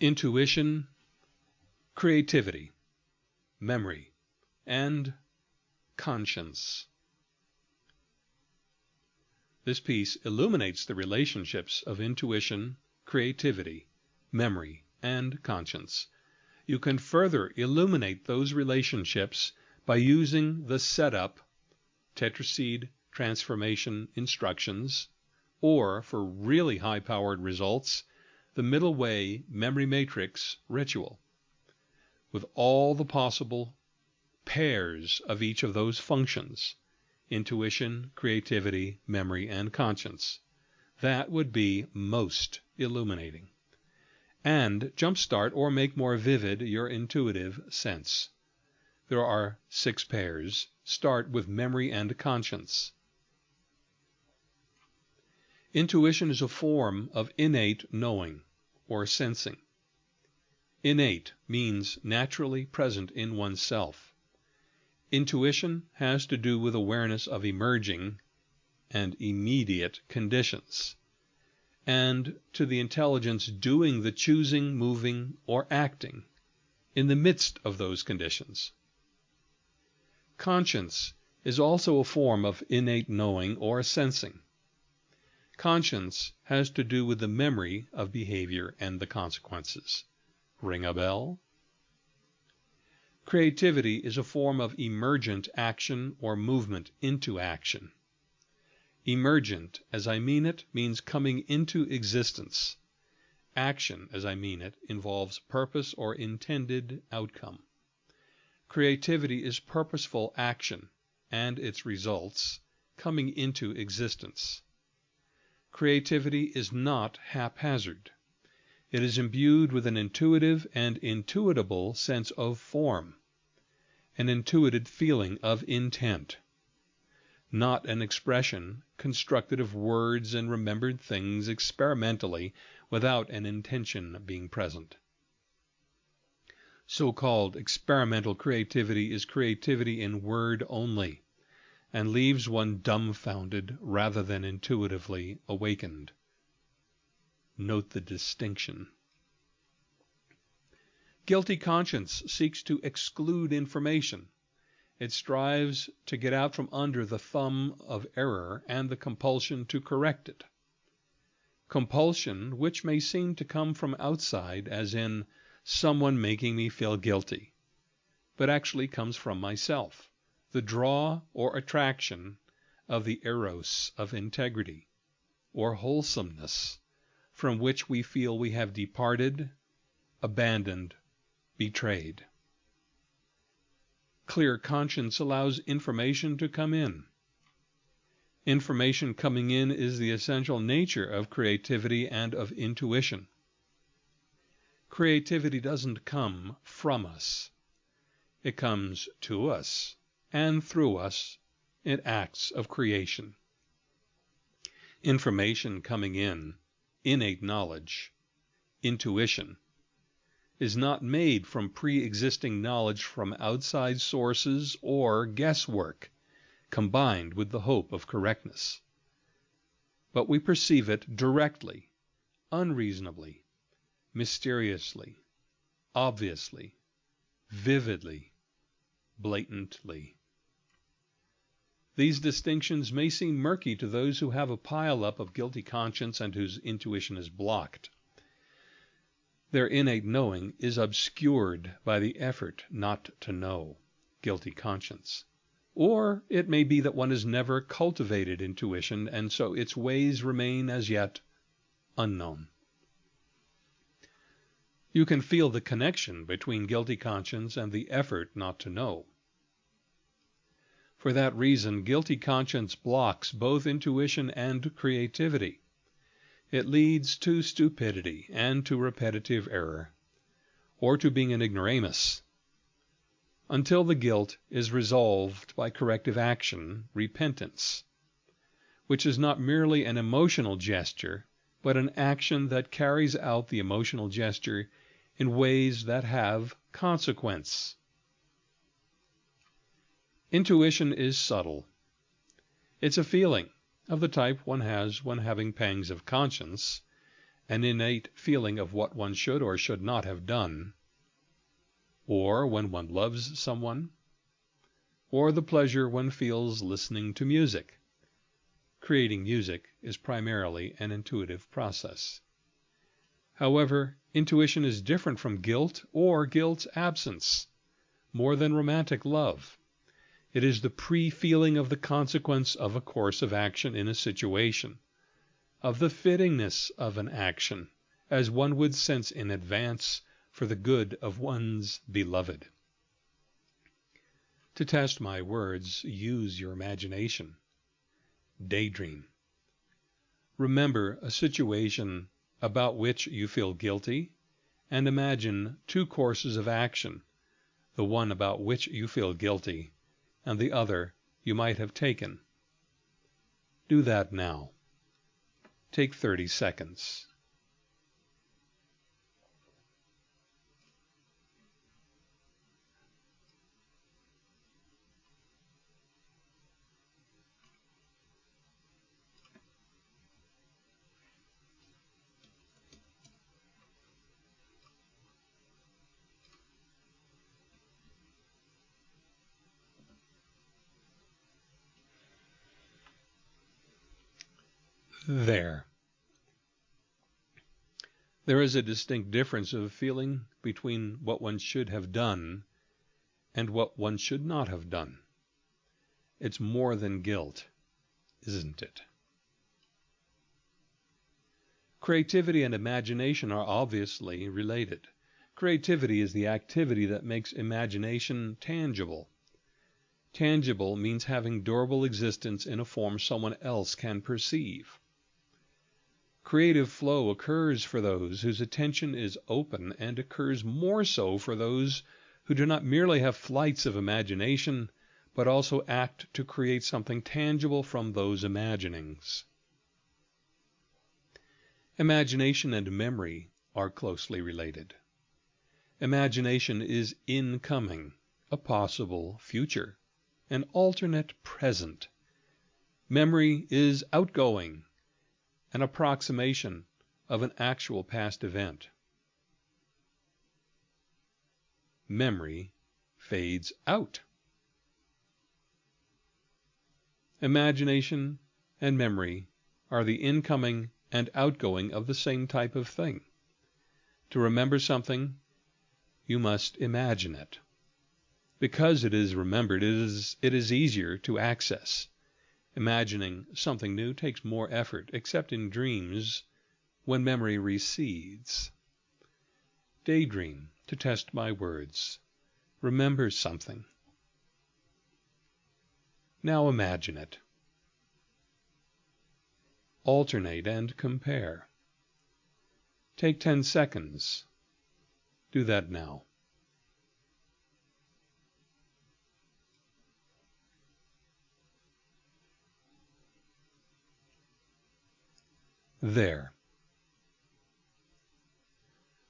intuition, creativity, memory, and conscience. This piece illuminates the relationships of intuition, creativity, memory, and conscience. You can further illuminate those relationships by using the setup tetraseed transformation instructions, or for really high powered results, the middle way memory matrix ritual with all the possible pairs of each of those functions intuition, creativity, memory, and conscience. That would be most illuminating. And jumpstart or make more vivid your intuitive sense. There are six pairs. Start with memory and conscience. Intuition is a form of innate knowing or sensing. Innate means naturally present in oneself. Intuition has to do with awareness of emerging and immediate conditions, and to the intelligence doing the choosing, moving, or acting in the midst of those conditions. Conscience is also a form of innate knowing or sensing. Conscience has to do with the memory of behavior and the consequences. Ring a bell? Creativity is a form of emergent action or movement into action. Emergent, as I mean it, means coming into existence. Action, as I mean it, involves purpose or intended outcome. Creativity is purposeful action, and its results, coming into existence. Creativity is not haphazard. It is imbued with an intuitive and intuitable sense of form an intuited feeling of intent, not an expression constructed of words and remembered things experimentally without an intention being present. So called experimental creativity is creativity in word only, and leaves one dumbfounded rather than intuitively awakened. Note the distinction. Guilty conscience seeks to exclude information. It strives to get out from under the thumb of error and the compulsion to correct it. Compulsion which may seem to come from outside, as in someone making me feel guilty, but actually comes from myself, the draw or attraction of the eros of integrity or wholesomeness, from which we feel we have departed, abandoned, betrayed. Clear conscience allows information to come in. Information coming in is the essential nature of creativity and of intuition. Creativity doesn't come from us. It comes to us, and through us in acts of creation. Information coming in, innate knowledge, intuition, is not made from pre-existing knowledge from outside sources or guesswork, combined with the hope of correctness. But we perceive it directly, unreasonably, mysteriously, obviously, vividly, blatantly. These distinctions may seem murky to those who have a pile-up of guilty conscience and whose intuition is blocked. Their innate knowing is obscured by the effort not to know, guilty conscience. Or it may be that one has never cultivated intuition, and so its ways remain as yet unknown. You can feel the connection between guilty conscience and the effort not to know. For that reason, guilty conscience blocks both intuition and creativity. It leads to stupidity and to repetitive error, or to being an ignoramus, until the guilt is resolved by corrective action, repentance, which is not merely an emotional gesture, but an action that carries out the emotional gesture in ways that have consequence. Intuition is subtle. It's a feeling of the type one has when having pangs of conscience, an innate feeling of what one should or should not have done, or when one loves someone, or the pleasure one feels listening to music. Creating music is primarily an intuitive process. However, intuition is different from guilt or guilt's absence, more than romantic love. It is the pre-feeling of the consequence of a course of action in a situation, of the fittingness of an action, as one would sense in advance for the good of one's beloved. To test my words, use your imagination. Daydream. Remember a situation about which you feel guilty, and imagine two courses of action, the one about which you feel guilty and the other you might have taken. Do that now. Take 30 seconds. There. There is a distinct difference of feeling between what one should have done and what one should not have done. It's more than guilt, isn't it? Creativity and imagination are obviously related. Creativity is the activity that makes imagination tangible. Tangible means having durable existence in a form someone else can perceive. Creative flow occurs for those whose attention is open and occurs more so for those who do not merely have flights of imagination, but also act to create something tangible from those imaginings. Imagination and memory are closely related. Imagination is incoming, a possible future, an alternate present. Memory is outgoing, an approximation of an actual past event. Memory fades out. Imagination and memory are the incoming and outgoing of the same type of thing. To remember something, you must imagine it. Because it is remembered, it is, it is easier to access. Imagining something new takes more effort, except in dreams when memory recedes. Daydream to test my words. Remember something. Now imagine it. Alternate and compare. Take 10 seconds. Do that now. There.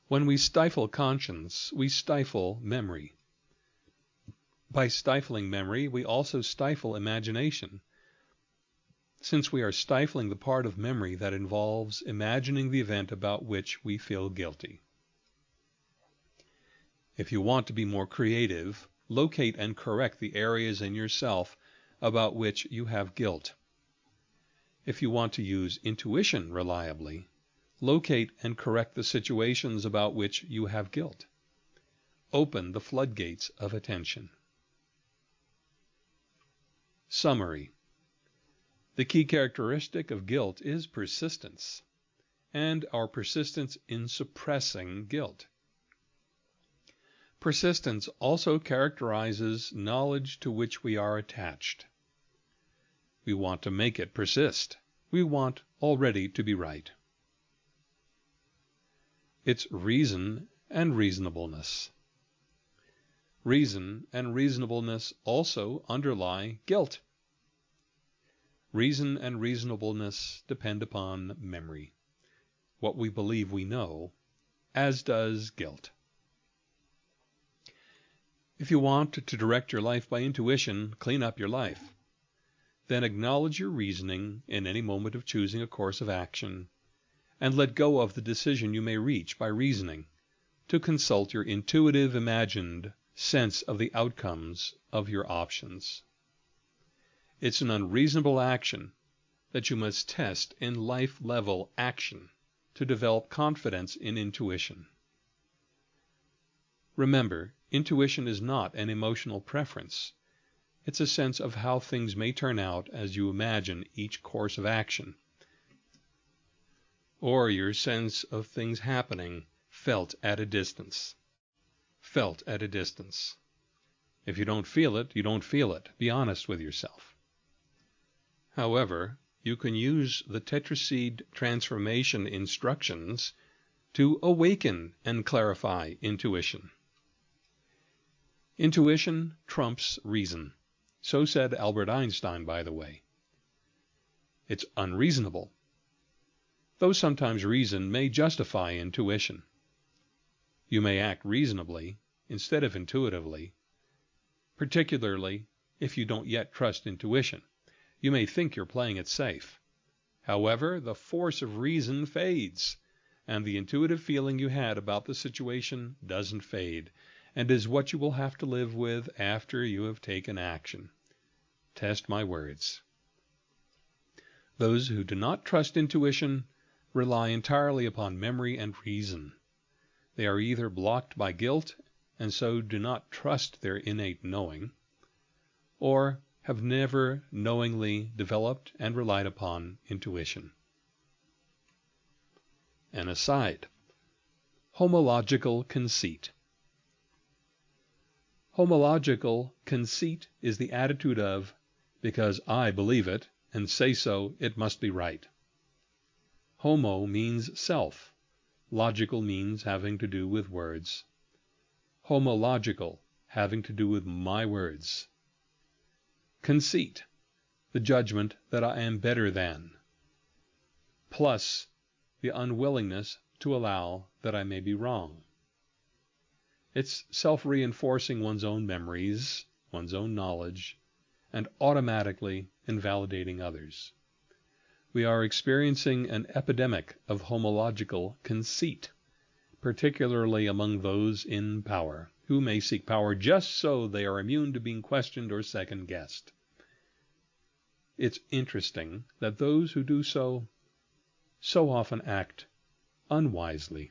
When we stifle conscience, we stifle memory. By stifling memory, we also stifle imagination, since we are stifling the part of memory that involves imagining the event about which we feel guilty. If you want to be more creative, locate and correct the areas in yourself about which you have guilt. If you want to use intuition reliably, locate and correct the situations about which you have guilt. Open the floodgates of attention. Summary The key characteristic of guilt is persistence, and our persistence in suppressing guilt. Persistence also characterizes knowledge to which we are attached. We want to make it persist. We want already to be right. It's reason and reasonableness. Reason and reasonableness also underlie guilt. Reason and reasonableness depend upon memory, what we believe we know, as does guilt. If you want to direct your life by intuition, clean up your life. Then acknowledge your reasoning in any moment of choosing a course of action, and let go of the decision you may reach by reasoning, to consult your intuitive imagined sense of the outcomes of your options. It's an unreasonable action that you must test in life level action to develop confidence in intuition. Remember, intuition is not an emotional preference. It's a sense of how things may turn out as you imagine each course of action, or your sense of things happening felt at a distance. Felt at a distance. If you don't feel it, you don't feel it. Be honest with yourself. However, you can use the tetraseed transformation instructions to awaken and clarify intuition. Intuition trumps reason. So said Albert Einstein, by the way. It's unreasonable, though sometimes reason may justify intuition. You may act reasonably instead of intuitively, particularly if you don't yet trust intuition. You may think you're playing it safe. However, the force of reason fades, and the intuitive feeling you had about the situation doesn't fade, and is what you will have to live with after you have taken action. Test my words. Those who do not trust intuition rely entirely upon memory and reason. They are either blocked by guilt and so do not trust their innate knowing, or have never knowingly developed and relied upon intuition. An aside Homological conceit. Homological conceit is the attitude of, because I believe it and say so, it must be right. Homo means self. Logical means having to do with words. Homological, having to do with my words. Conceit, the judgment that I am better than, plus the unwillingness to allow that I may be wrong. It's self reinforcing one's own memories, one's own knowledge, and automatically invalidating others. We are experiencing an epidemic of homological conceit, particularly among those in power who may seek power just so they are immune to being questioned or second guessed. It's interesting that those who do so so often act unwisely.